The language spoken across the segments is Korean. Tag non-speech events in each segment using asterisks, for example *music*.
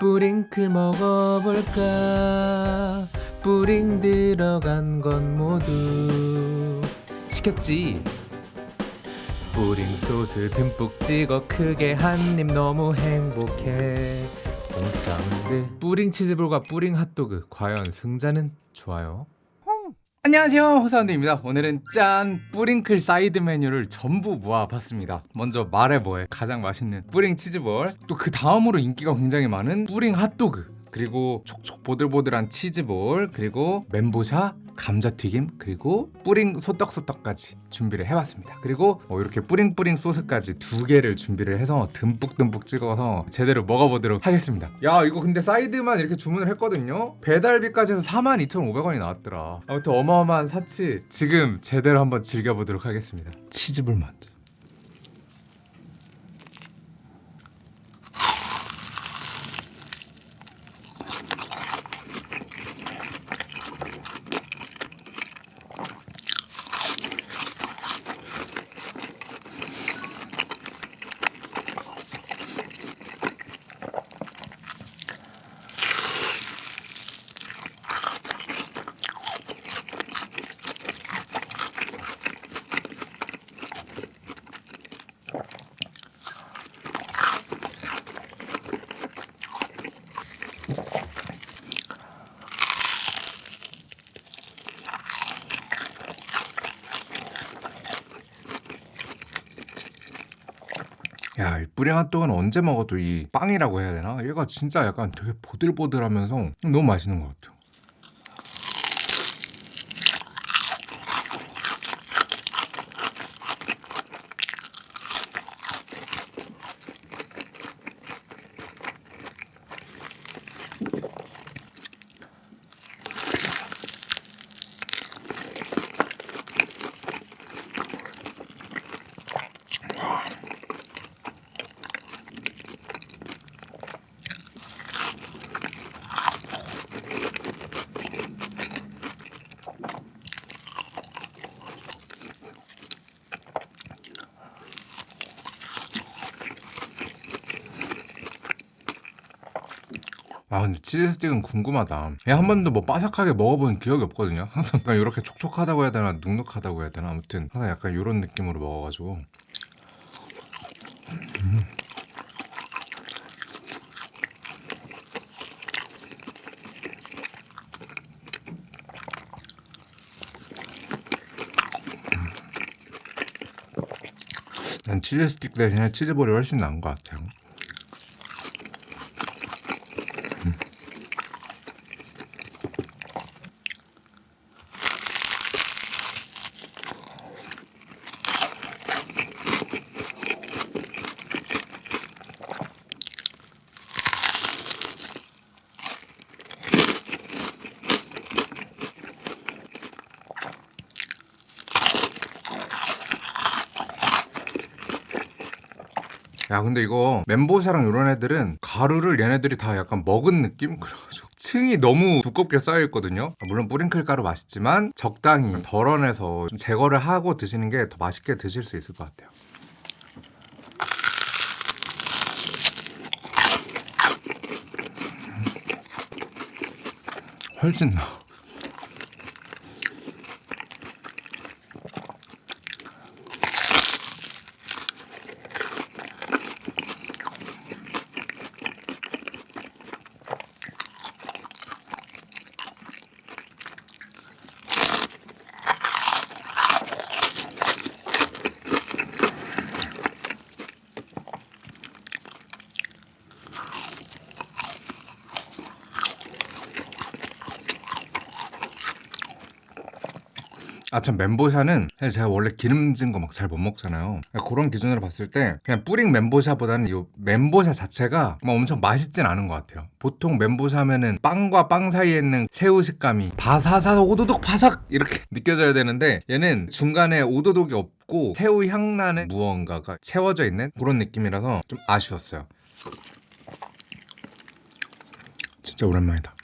뿌링클 먹어볼까? 뿌링 들어간 건 모두 시켰지? 뿌링 소스 듬뿍 찍어 크게 한 입 너무 행복해. 옹사운드 뿌링 치즈볼과 뿌링 핫도그. 과연 승자는 좋아요 안녕하세요 호사운드입니다. 오늘은 짠 뿌링클 사이드 메뉴를 전부 모아봤습니다. 먼저 말해 뭐해 가장 맛있는 뿌링 치즈볼 또 그 다음으로 인기가 굉장히 많은 뿌링 핫도그 그리고 촉촉 보들보들한 치즈볼 그리고 멘보샤 감자튀김 그리고 뿌링 소떡소떡까지 준비를 해봤습니다. 그리고 어, 이렇게 뿌링뿌링 소스까지 두 개를 준비를 해서 듬뿍듬뿍 찍어서 제대로 먹어보도록 하겠습니다. 야 이거 근데 사이드만 이렇게 주문을 했거든요? 배달비까지 해서 42,500원이 나왔더라. 아무튼 어마어마한 사치. 지금 제대로 한번 즐겨보도록 하겠습니다. 먼저 야, 이 뿌링 핫도그는 언제 먹어도 이 빵이라고 해야 되나? 얘가 진짜 약간 되게 보들보들하면서 너무 맛있는 것 같아요. 아 근데 치즈 스틱은 궁금하다. 얘한 번도 뭐 바삭하게 먹어본 기억이 없거든요. *laughs* 항상 이렇게 촉촉하다고 해야 되나 눅눅하다고 해야 되나 아무튼 항상 약간 이런 느낌으로 먹어가지고 음. 난 치즈 스틱 대신에 치즈볼이 훨씬 나은 것 같아요. 야 근데 이거 멘보샤랑 이런 애들은 가루를 얘네들이 다 약간 먹은 느낌? 그래가지고 층이 너무 두껍게 쌓여있거든요. 물론 뿌링클 가루 맛있지만 적당히 덜어내서 좀 제거를 하고 드시는 게 더 맛있게 드실 수 있을 것 같아요. 훨씬 나 아 참 멘보샤는 사실 제가 원래 기름진 거 막 잘 못 먹잖아요. 그러니까 그런 기준으로 봤을 때 그냥 뿌링 멘보샤보다는 이 멘보샤 자체가 막 엄청 맛있진 않은 것 같아요. 보통 멘보샤면은 빵과 빵 사이에 있는 새우 식감이 바사사 오도독 바삭 이렇게 *laughs* 느껴져야 되는데 얘는 중간에 오도독이 없고 새우 향 나는 무언가가 채워져 있는 그런 느낌이라서 좀 아쉬웠어요. 진짜 오랜만이다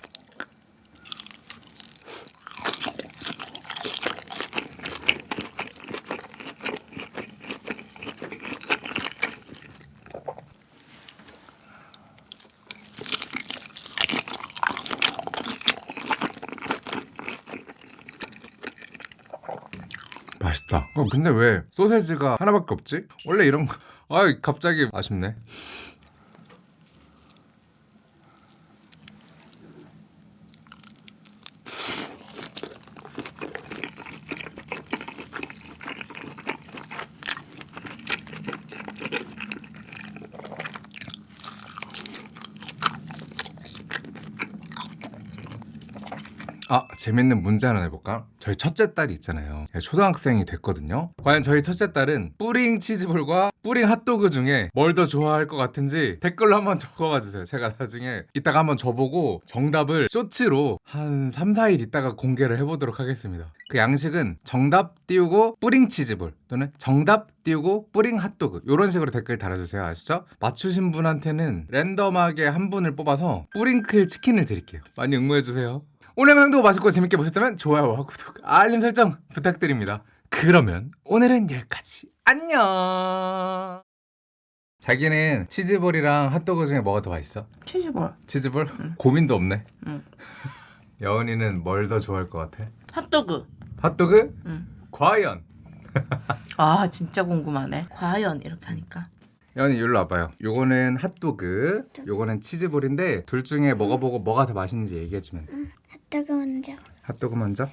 맛있다. 어, 근데 왜 소세지가 하나밖에 없지? 원래 이런 거. 아 갑자기 아쉽네. 아 재밌는 문제 하나 내볼까? 저희 첫째 딸이 있잖아요. 초등학생이 됐거든요. 과연 저희 첫째 딸은 뿌링 치즈볼과 뿌링 핫도그 중에 뭘 더 좋아할 것 같은지 댓글로 한번 *laughs* 적어봐 주세요. 제가 나중에 이따가 한번 저보고 정답을 쇼츠로 한 3, 4일 있다가 공개를 해보도록 하겠습니다. 그 양식은 정답 띄우고 뿌링 치즈볼 또는 정답 띄우고 뿌링 핫도그. 이런 식으로 댓글 달아주세요. 아시죠? 맞추신 분한테는 랜덤하게 한 분을 뽑아서 뿌링클 치킨을 드릴게요. 많이 응모해주세요 오늘 영상도 맛있고 재밌게 보셨다면 좋아요와 구독, 알림 설정 부탁드립니다. 그러면 오늘은 여기까지. 안녕. 자기는 치즈볼이랑 핫도그 중에 뭐가 더 맛있어? 치즈볼. 치즈볼? 고민도 없네. 응. *laughs* 여은이는 뭘 더 좋아할 것 같아? 핫도그. 핫도그? 응. 과연. *laughs* 아 진짜 궁금하네. 과연 이렇게 하니까. 여은이 일로 와봐요. 요거는 핫도그, 요거는 치즈볼인데 둘 중에 먹어보고 뭐가 더 맛있는지 얘기해주면. 돼. 핫도그 먼저. 핫도그 먼저.